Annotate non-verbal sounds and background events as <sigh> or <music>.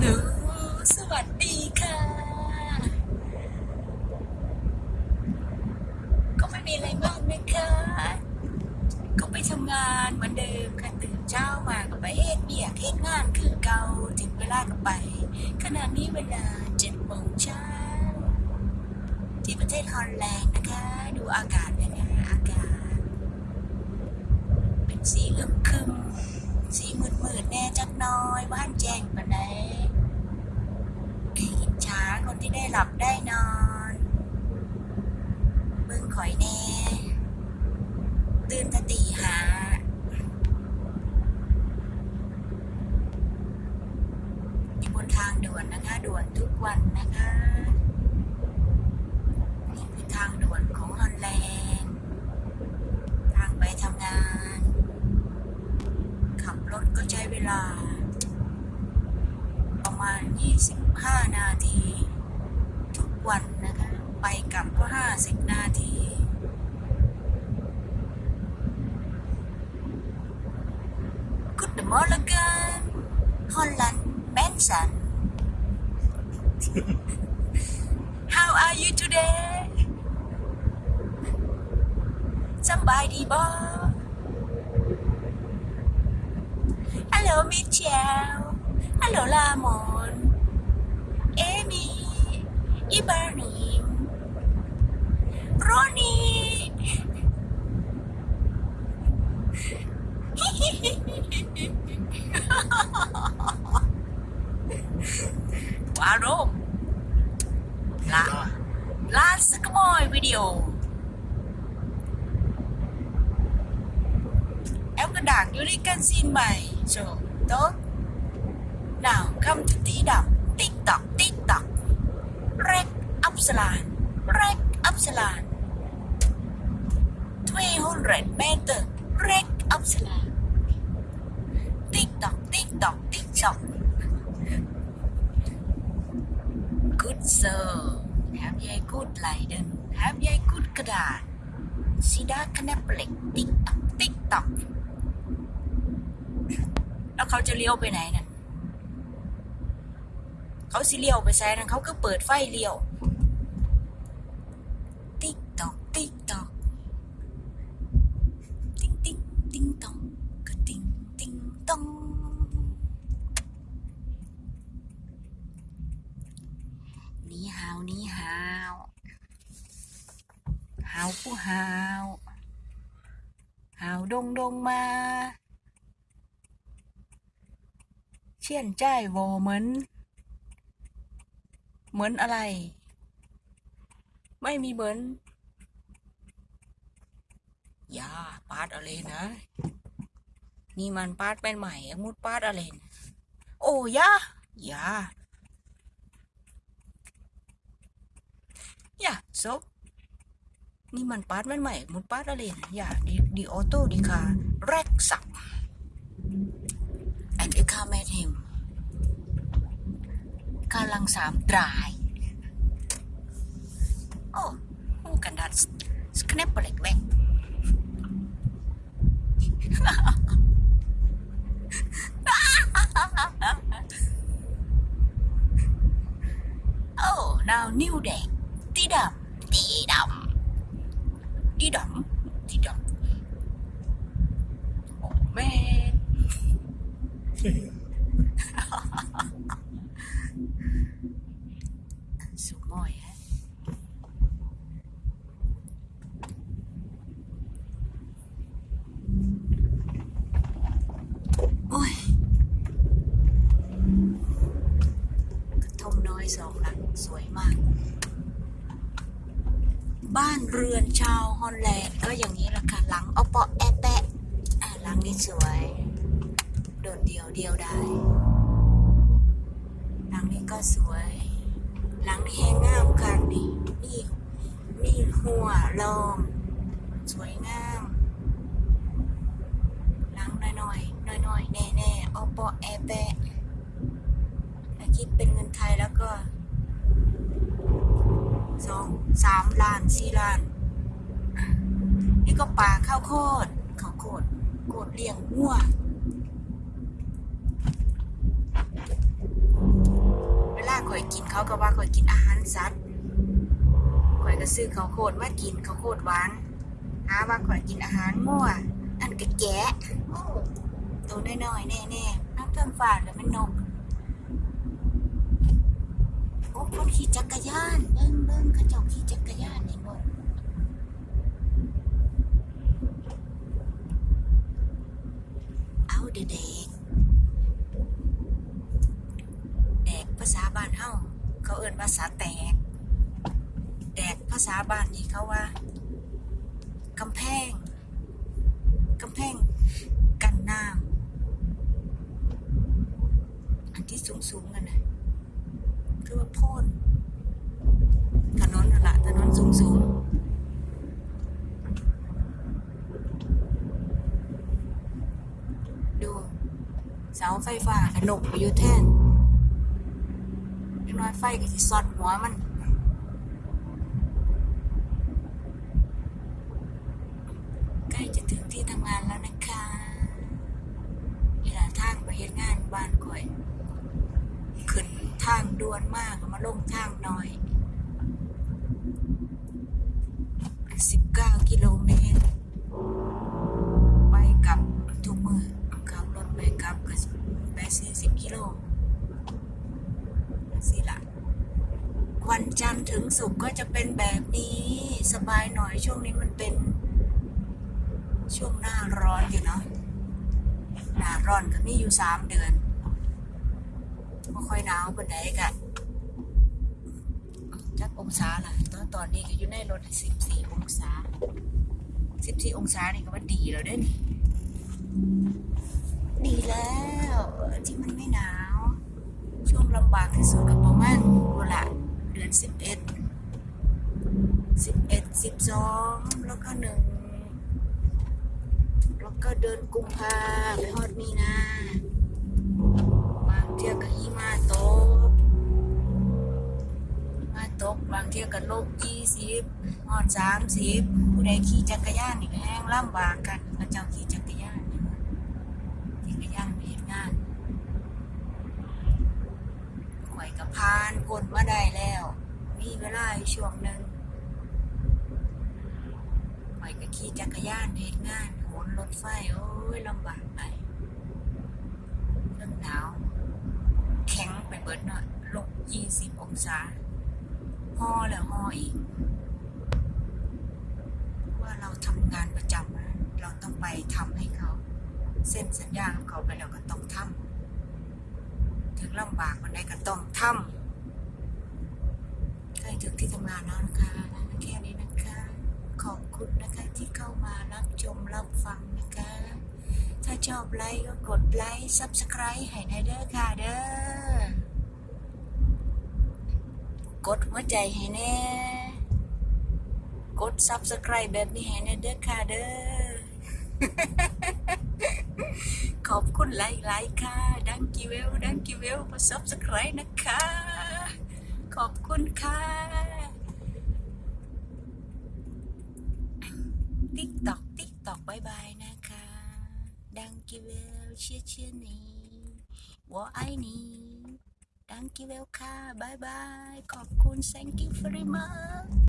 หนูสวัสดีค่ะ ก็ไม่มีอะไรมากนะคะ ก็ไปทำงานเหมือนเดิมค่ะตื่นเช้ามาก็ไปเฮ็ดเบียกเฮ็ดงานคือเก่าถึงเวลาก็ไป ขณะนี้เวลาเจ็ดโมงเช้าที่ประเทศฮอลแลนด์นะคะ ดูอากาศนะคะอากาศ เป็นสีอึมครึมสีมืดมืดๆแน่จักน้อยบ้านแจ้งปานใด คนที่ได้หลับได้นอนเบิ่งข่อยแน่ตื่นตตีหาอยู่บนทางด่วนนะคะ ด่วนทุกวันนะคะนี่คือทางด่วนของฮอลแลนด์ทางไปทำงาน ขับรถก็ใช้เวลา ประมาณ 25 นาทีกวันนะคะ ไปกลับก็ 50 นาที Morning Holland Benson How are you today สำบายดีบ่ Hello Michelle Hello Lamon Amy Ibrahim Ronnie วารมลาลาสกมอยวิดีโอ em có đảng vô đi canxin mày rồi tốt nào come to tí đọc tiktok tiktok rek upsalan rek upsalan 200 meter rek upsalan tiktok tiktok good sir have a good Leiden have a good กระดาษสีดาคณะเปล็กติ๊กตอกติ๊กตอกแล้วเขาจะเลี้ยวไปไหนนั่นเขาสิเลี้ยวไปแซนั่นเขาก็เปิดไฟเลี้ยว นี่ฮาวนี่ฮาวหาวผู้หาวหาวดงดงมาเชี่ยนใจายโวเหมือน เหมือนอะไร ไม่มีเหมือนอย่าปาดอะไรนะ นี่มันปาดเป็นใหม่มุดปาดอะไรโอ้ยายา อย่าซบนี่มันปาดมันใหม่มุดปาร์ตอะไรนะอย่าดีดีออโต้ดีค่ะแรกสับ and the car met him กำลังสามดรายโ tidak. Tidak. Oh man. <laughs> บ้านเรือนชาวฮอลแลนด์ก็อย่างนี้แหละค่ะ หลังเอาเปาะแอะแปะอะหลังนี้สวย โดดเดียวเดียวได้หลังนี้ก็สวย หลังนี้แห้งงามค่ะนี่นี่นี่หัวลมสวยงามหลังน้อยๆน้อยๆแน่ๆเอาเปาะแอะแปะคิดเป็นเงินไทยแล้วก็ สองสามล้านสี่ล้าน นี่ก็ป่าข้าวโคดข้าวโคดโคดเลี้ยงงัวเวลาคอยกินเขาก็ว่าข่อยกินอาหารสัตว์ข่อยก็ซื้อข้าวโพดมากินข้าวโพดหวานหาว่าข่อยกินอาหารมั่วอันก็แกะตัวน้อยๆแน่ๆน้ำเทิงฟ้าแล้วมันนก คนขี่จักรยานเบิ่งเบิ่งเขาเจ้าขี่จักรยานนี่หมดเอาเด็กแดกภาษาบ้านเฮาเขาเอิ้นภาษาแตกแดกภาษาบ้านนี่เขาว่ากำแพงกำแพงกันน้ำอันที่สูงสูงๆกันนะ คือว่าโพ่นถนนนั่นละถนนสูงสูงๆดูเสาไฟฟ้าขนกไปอยู่แท่นน้อยไฟก็สิซอดหัวมันใกล้จะถึงที่ทำงานแล้วนะคะเวลาทางไปเฮ็ดงานบ้านก่อย ข้างด่วนมากมาลงทางน่อย 19 กิโลเมตร ไปกับทุกมือขับรถไปกับก็ไป40 กิโลสิละวันจันทร์ถึงศุกร์ก็จะเป็นแบบนี้ สบายหน่อยช่วงนี้มันเป็น ช่วงหน้าร้อนอยู่เนาะหน้าร้อนก็มีอยู่สามเดือน ไม่ค่อยหนาวปานใดกะจักองศาล่ะตอนตอนนี้ก็อยู่ในรถสิบสี่องศาสิบสี่องศานี่ก็ว่าดีแล้วเด้นี่ดีแล้วที่มันไม่หนาว ช่วงลำบากที่สุดก็ประมาณเวลาเดือนสิบเอ็ดสิบเอ็ดสิบสองแล้วก็หนึ่งแล้วก็เดินกุมภาไปฮอดมีนา เที่ยวก็หิมะตกมาตกบางเที่ยวก็ลบยี่สิบฮอดสามสิบผู้ใดขี่จักรยานนี่แห้งลำบากกันพระเจ้าขี่จักรยานขี่จักรยานไปเฮ็ดงานข่อยกับพานกดมาได้แล้ว มีเวลาช่วงหนึ่งข่อยก็ขี่จักรยานเหตุงานโหนรถไฟโอ้ยลำบากไปเรื่องหนาว แข็งไปเบิดเนาะลบ ยี่สิบองศาห่อแล้วห่ออีก ว่าเราทำงานประจำเราต้องไปทำให้เขา เส้นสัญญาของเขาไปแล้วก็ต้องทำถึงลำบากวันใดก็ต้องทำใกล้ถึงที่ทำงานแล้วนะคะแค่นี้นะคะ ขอบคุณนะคะที่เข้ามารับชมรับฟังนะคะถ้าชอบไลค์ก็กดไลค์ subscribe ให้ในเด้อค่ะเด้อ กดหัวใจให้แน่ กด subscribe แบบนี้ให้ในเด้อค่ะเด้อ ขอบคุณหลายๆค่ะ dank je wel dank je wel มา subscribe นะคะ ขอบคุณค่ะ TikTok TikTok bye bye นะคะ dank je wel 谢谢你我爱你 dank je wel ค่ะ bye bye ขอบคุณ thank you very much